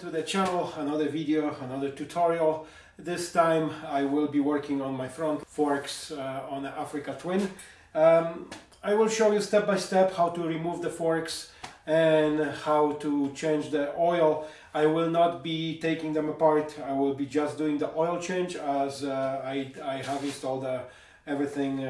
to the channel, another video, another tutorial. This time I will be working on my front forks uh, on the Africa Twin. Um, I will show you step by step how to remove the forks and how to change the oil. I will not be taking them apart, I will be just doing the oil change as uh, I, I have installed uh, everything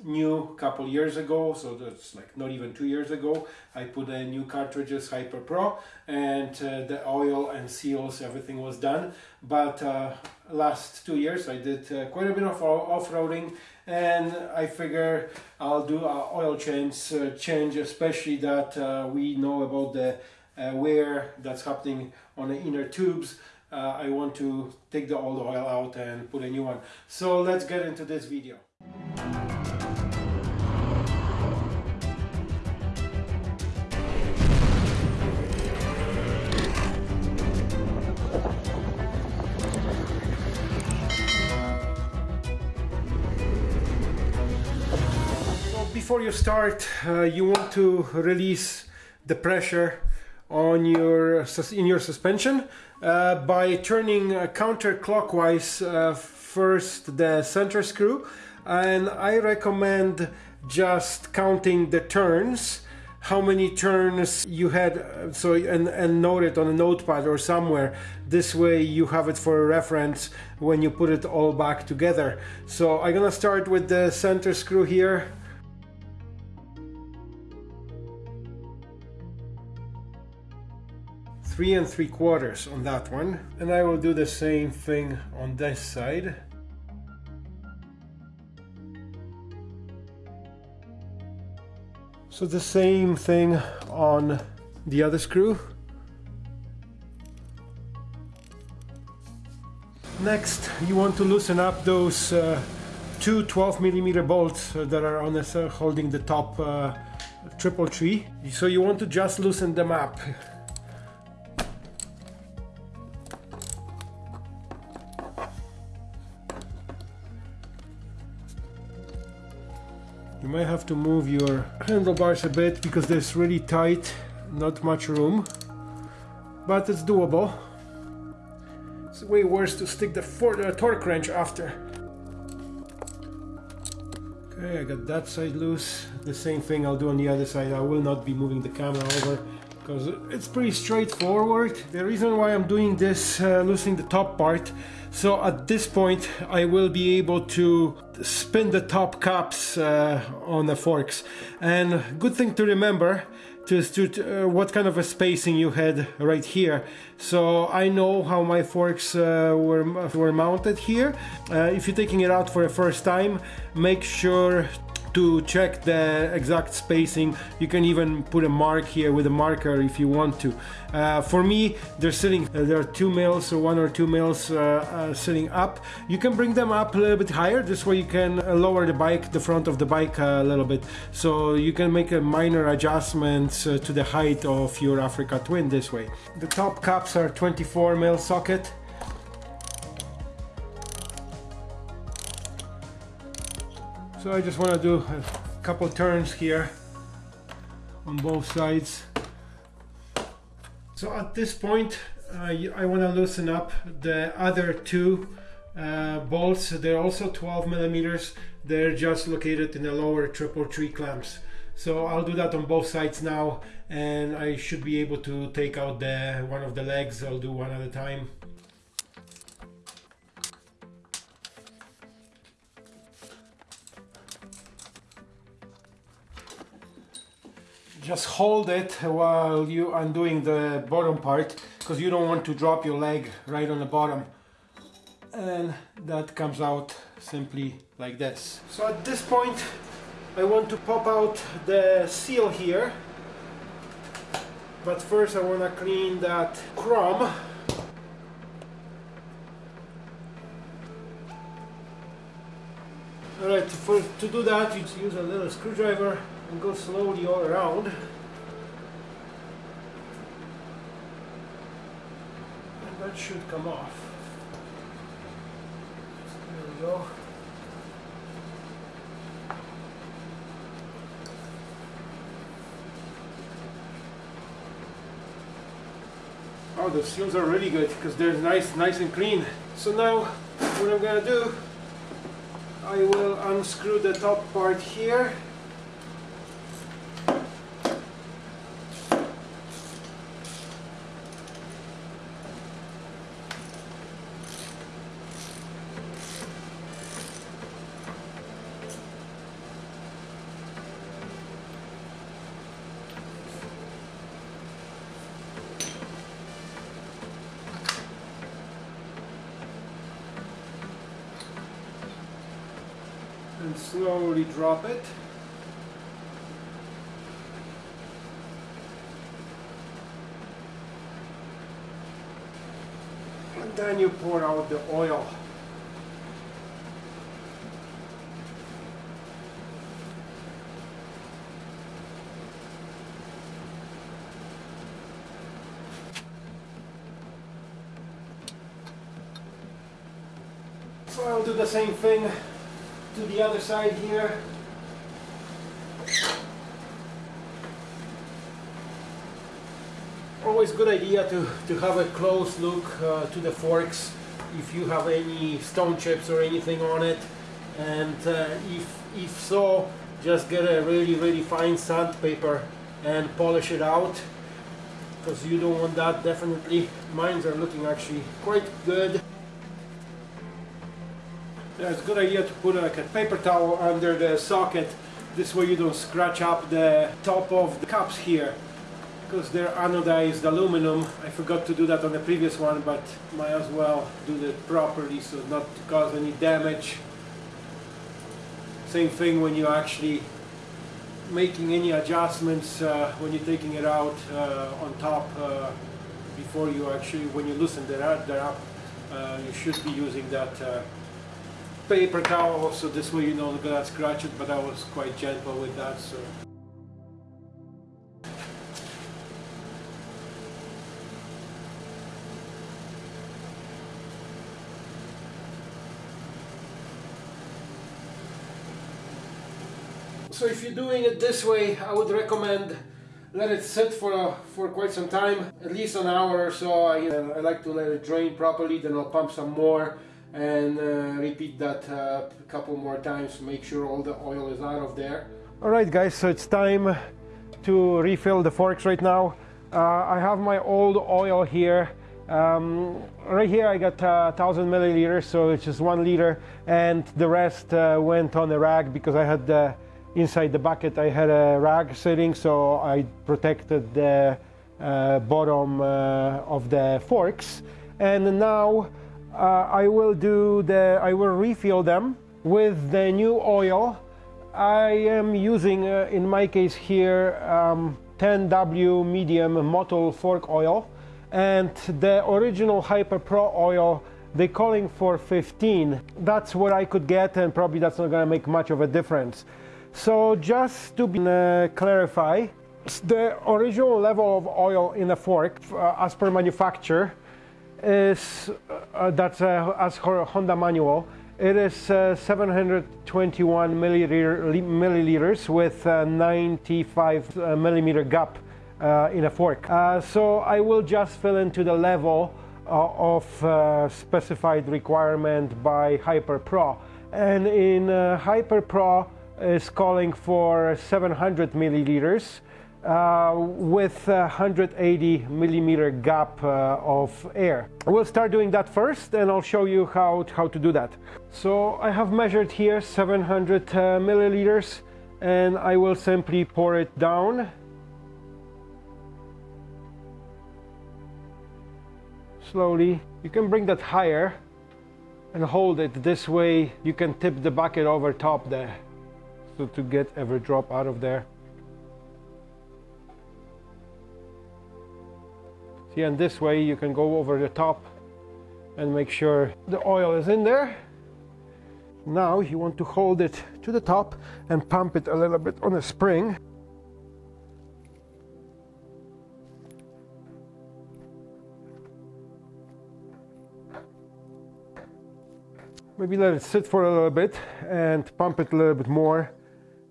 uh, new couple years ago so that's like not even two years ago I put a new cartridges Hyper Pro and uh, the oil and seals everything was done. But uh, last two years I did uh, quite a bit of off-roading and I figure I'll do a oil change uh, change especially that uh, we know about the uh, wear that's happening on the inner tubes. I want to take the old oil out and put a new one. So let's get into this video you start, uh, you want to release the pressure on your in your suspension uh, by turning counterclockwise uh, first the center screw and I recommend just counting the turns how many turns you had uh, so and, and note it on a notepad or somewhere. This way you have it for a reference when you put it all back together. So I'm gonna start with the center screw here three and three quarters on that one and I will do the same thing on this side. So the same thing on the other screw. Next you want to loosen up those uh, two 12 millimeter bolts that are on the, uh, holding the top uh, triple tree. So you want to just loosen them up might have to move your handlebars a bit because there's really tight, not much room, but it's doable. It's way worse to stick the, the uh, torque wrench after. Okay, I got that side loose. The same thing I'll do on the other side. I will not be moving the camera over because it's pretty straightforward. The reason why I'm doing this, uh, loosening the top part, so at this point I will be able to spin the top caps uh, on the forks. And good thing to remember to, to uh, what kind of a spacing you had right here. So I know how my forks uh, were, were mounted here. Uh, if you're taking it out for the first time, make sure to check the exact spacing. You can even put a mark here with a marker if you want to. Uh, for me they're sitting uh, there are two mils or one or two mils uh, uh, sitting up. You can bring them up a little bit higher. This way you can uh, lower the bike the front of the bike a little bit. So you can make a minor adjustments uh, to the height of your Africa Twin this way. The top caps are 24 mil socket So I just want to do a couple turns here on both sides. So at this point uh, I want to loosen up the other two uh, bolts. They're also 12 millimeters. They're just located in the lower triple tree clamps. So I'll do that on both sides now and I should be able to take out the one of the legs. I'll do one at a time. Just hold it while you undoing the bottom part because you don't want to drop your leg right on the bottom. And that comes out simply like this. So at this point I want to pop out the seal here. But first I want to clean that chrome Alright, to do that you use a little screwdriver and go slowly all around. And that should come off. There we go. Oh, the seals are really good because they're nice, nice and clean. So now, what I'm gonna do, I will unscrew the top part here. and slowly drop it. And then you pour out the oil. So I'll do the same thing to the other side here. Always good idea to, to have a close look uh, to the forks if you have any stone chips or anything on it. And uh, if, if so just get a really really fine sandpaper and polish it out because you don't want that. Definitely mines are looking actually quite good it's a good idea to put like a paper towel under the socket. This way you don't scratch up the top of the cups here because they're anodized aluminum. I forgot to do that on the previous one, but might as well do that properly so not to cause any damage. Same thing when you're actually making any adjustments uh, when you're taking it out uh, on top uh, before you actually, when you loosen it up, uh, you should be using that uh, paper towel so this way you don't gonna scratch it but I was quite gentle with that so So if you're doing it this way, I would recommend let it sit for uh, for quite some time, at least an hour or so. I, uh, I like to let it drain properly, then I'll pump some more and uh, repeat that uh, a couple more times make sure all the oil is out of there. All right guys so it's time to refill the forks right now. Uh, I have my old oil here. Um, right here I got uh, 1000 milliliters so it's just one liter and the rest uh, went on a rag because I had uh, inside the bucket I had a rag sitting so I protected the bottom of the forks. And now uh, I will do the, I will refill them with the new oil. I am using, uh, in my case here, um, 10W medium Motul fork oil and the original Hyper Pro oil they're calling for 15 that's what I could get and probably that's not gonna make much of a difference so just to be, uh, clarify the original level of oil in a fork uh, as per manufacturer is uh, that's uh, as Honda manual. It is uh, 721 milliliter, milliliters with 95 uh, millimeter gap uh, in a fork. Uh, so I will just fill into the level of specified requirement by Hyper Pro. And in Hyper Pro is calling for 700 milliliters. Uh, with 180 millimeter gap uh, of air. We'll start doing that first and I'll show you how, how to do that. So I have measured here 700 uh, milliliters and I will simply pour it down. Slowly. You can bring that higher and hold it this way you can tip the bucket over top there so to get every drop out of there See, and this way you can go over the top and make sure the oil is in there. Now you want to hold it to the top and pump it a little bit on a spring. Maybe let it sit for a little bit and pump it a little bit more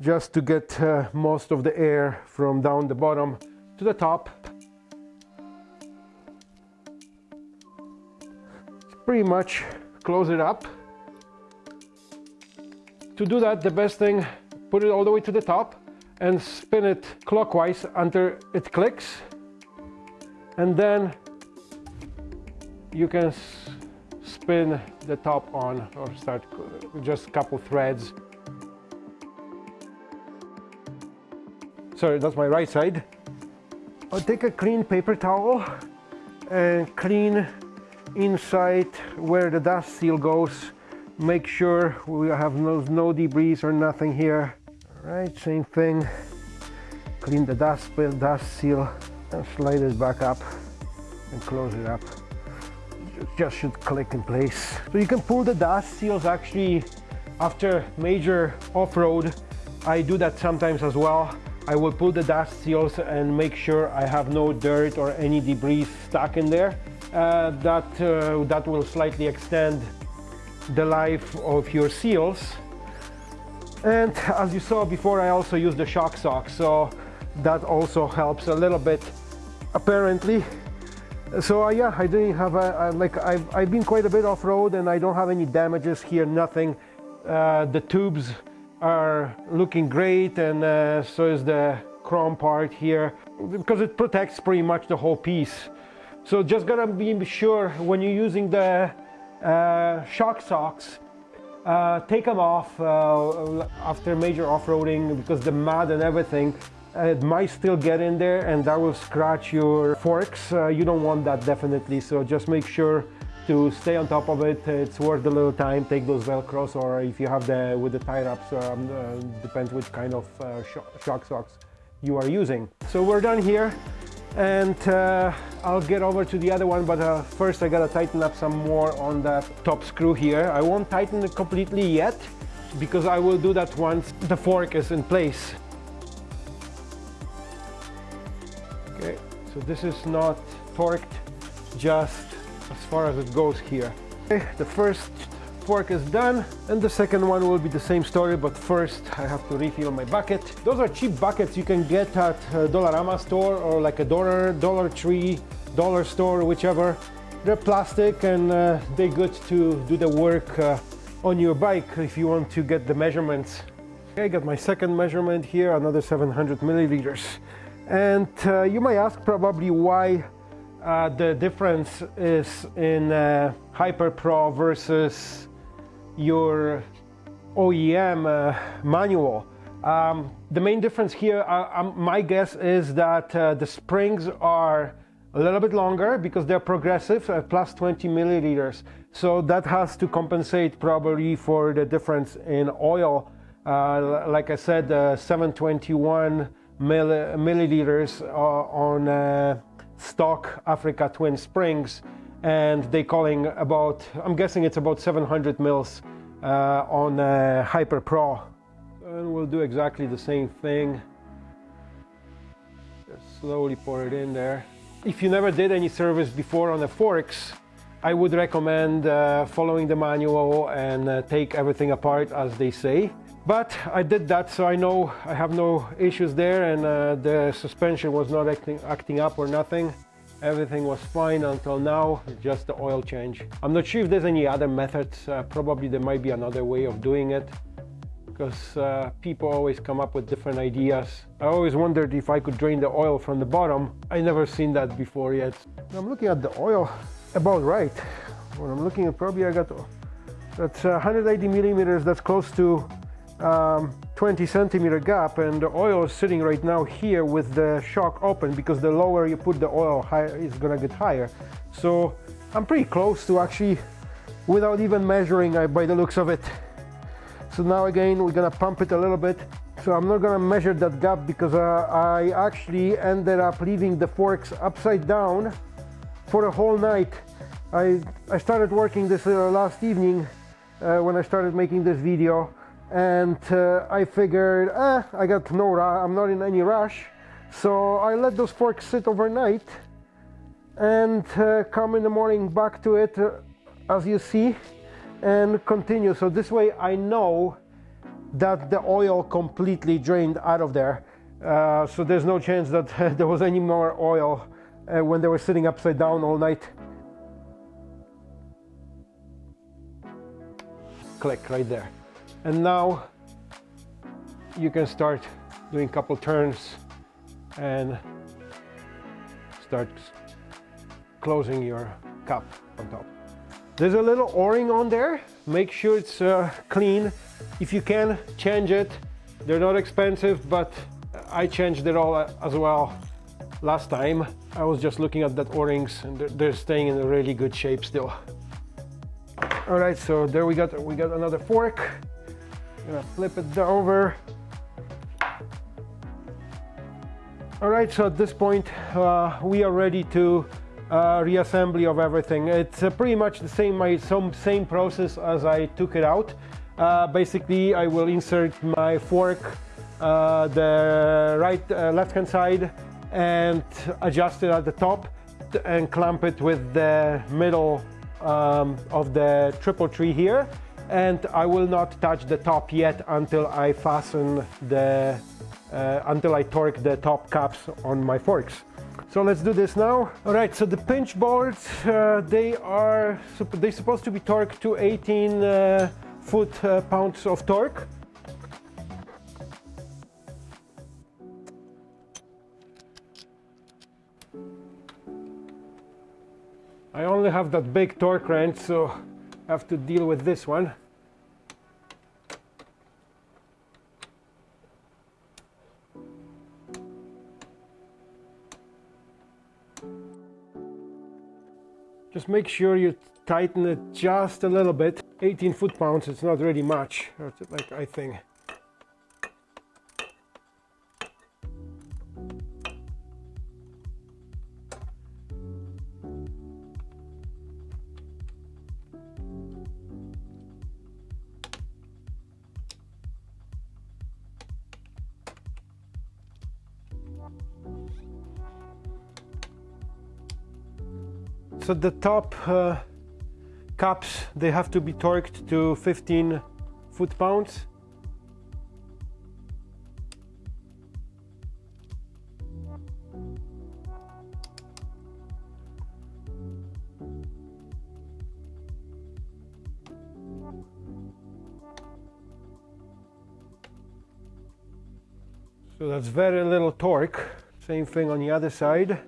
just to get uh, most of the air from down the bottom to the top pretty much close it up. To do that, the best thing, put it all the way to the top and spin it clockwise until it clicks. And then you can spin the top on or start just a couple threads. Sorry, that's my right side. I'll take a clean paper towel and clean inside where the dust seal goes. Make sure we have no, no debris or nothing here. All right, same thing. Clean the dust, dust seal and slide it back up and close it up just should click in place. So you can pull the dust seals actually after major off-road. I do that sometimes as well. I will pull the dust seals and make sure I have no dirt or any debris stuck in there. Uh, that, uh, that will slightly extend the life of your seals. And as you saw before, I also use the shock socks, so that also helps a little bit apparently. So uh, yeah i didn't have a, a like I've, I've been quite a bit off-road and i don't have any damages here nothing. Uh, the tubes are looking great and uh, so is the chrome part here because it protects pretty much the whole piece so just gotta be sure when you're using the uh, shock socks uh, take them off uh, after major off-roading because the mud and everything it might still get in there and that will scratch your forks. Uh, you don't want that definitely, so just make sure to stay on top of it. It's worth a little time. Take those Velcros or if you have the with the tie wraps, um, uh, depends which kind of uh, sh shock socks you are using. So we're done here and uh, I'll get over to the other one but uh, first I gotta tighten up some more on that top screw here. I won't tighten it completely yet because I will do that once the fork is in place. Okay so this is not torqued just as far as it goes here. Okay, the first fork is done and the second one will be the same story but first I have to refill my bucket. Those are cheap buckets you can get at a Dollarama store or like a dollar, Dollar Tree, dollar store, whichever. They're plastic and uh, they're good to do the work uh, on your bike if you want to get the measurements. I got my second measurement here, another 700 milliliters. And uh, you might ask probably why uh, the difference is in uh, Hyper Pro versus your OEM uh, manual. Um, the main difference here, uh, um, my guess is that uh, the springs are a little bit longer because they're progressive, plus 20 milliliters. So that has to compensate probably for the difference in oil. like I said, 721 milliliters uh, on uh, stock Africa Twin Springs and they're calling about, I'm guessing it's about 700 mils uh, on Hyper Pro. And we'll do exactly the same thing. Just slowly pour it in there. If you never did any service before on the forks, I would recommend uh, following the manual and uh, take everything apart as they say. But I did that, so I know I have no issues there and uh, the suspension was not acting, acting up or nothing. Everything was fine until now, just the oil change. I'm not sure if there's any other methods. Uh, probably there might be another way of doing it because uh, people always come up with different ideas. I always wondered if I could drain the oil from the bottom. I never seen that before yet. I'm looking at the oil about right. When I'm looking at probably I got that's 180 millimeters. That's close to um, 20 centimeter gap and the oil is sitting right now here with the shock open because the lower you put the oil higher it's gonna get higher. So I'm pretty close to actually without even measuring uh, by the looks of it. So now again we're gonna pump it a little bit. So I'm not gonna measure that gap because uh, I actually ended up leaving the forks upside down for a whole night. I, I started working this uh, last evening uh, when I started making this video and uh, I figured eh, I got no I'm not in any rush. So I let those forks sit overnight and uh, come in the morning back to it uh, as you see and continue. So this way I know that the oil completely drained out of there. Uh, so there's no chance that there was any more oil uh, when they were sitting upside down all night. Click right there. And now you can start doing a couple turns and start closing your cup on top. There's a little o-ring on there. Make sure it's uh, clean. If you can, change it. They're not expensive, but I changed it all uh, as well last time. I was just looking at that o-rings and they're staying in a really good shape still. All right, so there we got we got another fork. Gonna flip it over. All right, so at this point, uh, we are ready to uh, reassembly of everything. It's uh, pretty much the same, my some same process as I took it out. Uh, basically, I will insert my fork, uh, the right uh, left-hand side, and adjust it at the top and clamp it with the middle um, of the triple tree here. And I will not touch the top yet until I fasten the uh, until I torque the top caps on my forks. So let's do this now. All right, so the pinch bolts, uh, they are they're supposed to be torqued to 18 uh, foot uh, pounds of torque. I only have that big torque wrench, so have to deal with this one. Just make sure you tighten it just a little bit. 18 foot-pounds, it's not really much, like I think. So the top uh, caps, they have to be torqued to 15 foot-pounds. So that's very little torque. Same thing on the other side.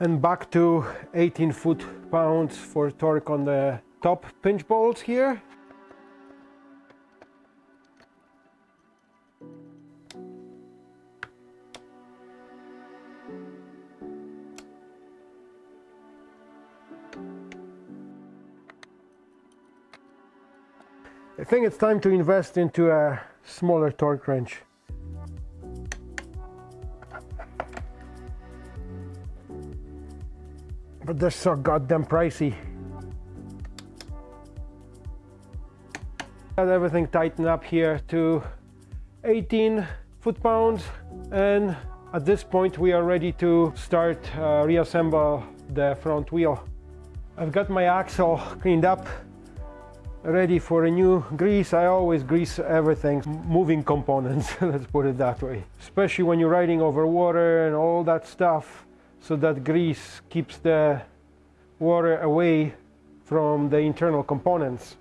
And back to 18 foot-pounds for torque on the top pinch bolts here. I think it's time to invest into a smaller torque wrench. But they're so goddamn pricey. Got everything tightened up here to 18 foot-pounds and at this point we are ready to start uh, reassemble the front wheel. I've got my axle cleaned up ready for a new grease. I always grease everything, moving components, let's put it that way. Especially when you're riding over water and all that stuff so that grease keeps the water away from the internal components.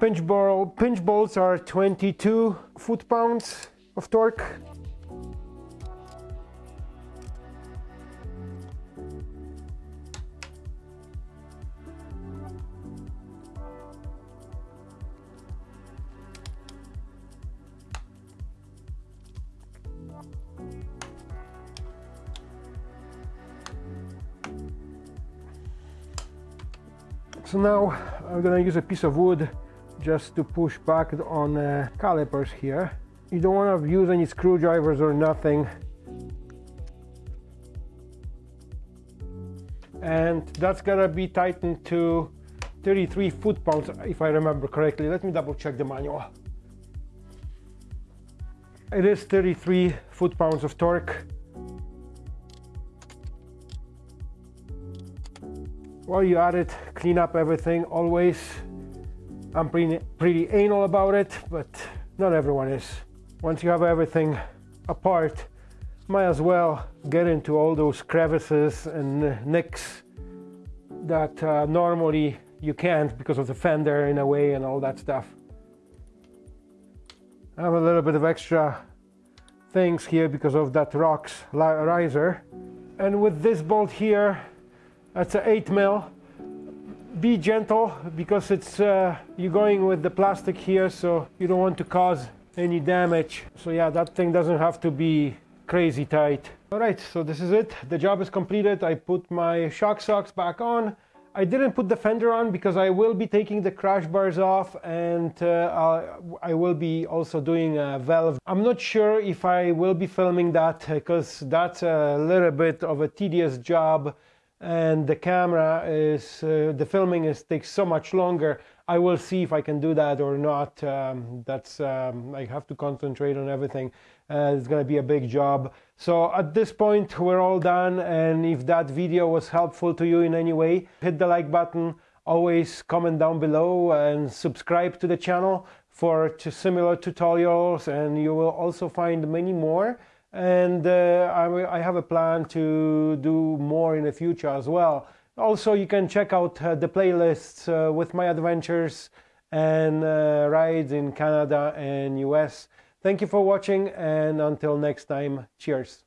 Pinch, ball, pinch bolts are 22 foot-pounds of torque So now I'm gonna use a piece of wood just to push back on uh, calipers here. You don't want to use any screwdrivers or nothing. And that's gonna be tightened to 33 foot-pounds if I remember correctly. Let me double check the manual. It is 33 foot-pounds of torque while you're at it clean up everything always. I'm pretty, pretty anal about it but not everyone is. Once you have everything apart might as well get into all those crevices and nicks that uh, normally you can't because of the fender in a way and all that stuff. I have a little bit of extra things here because of that Rox riser. And with this bolt here that's an 8 mil. Be gentle because it's uh, you're going with the plastic here so you don't want to cause any damage. So yeah that thing doesn't have to be crazy tight. All right so this is it. The job is completed. I put my shock socks back on. I didn't put the fender on because I will be taking the crash bars off and uh, I will be also doing a valve. I'm not sure if I will be filming that because that's a little bit of a tedious job and the camera is, uh, the filming is takes so much longer. I will see if I can do that or not. Um, that's, um, I have to concentrate on everything. Uh, it's gonna be a big job. So at this point, we're all done. And if that video was helpful to you in any way, hit the like button. Always comment down below and subscribe to the channel for similar tutorials. And you will also find many more. And uh, I, I, have a plan to do more in the future as well. Also, you can check out uh, the playlists uh, with my adventures and rides in Canada and US. Thank you for watching and until next time, cheers.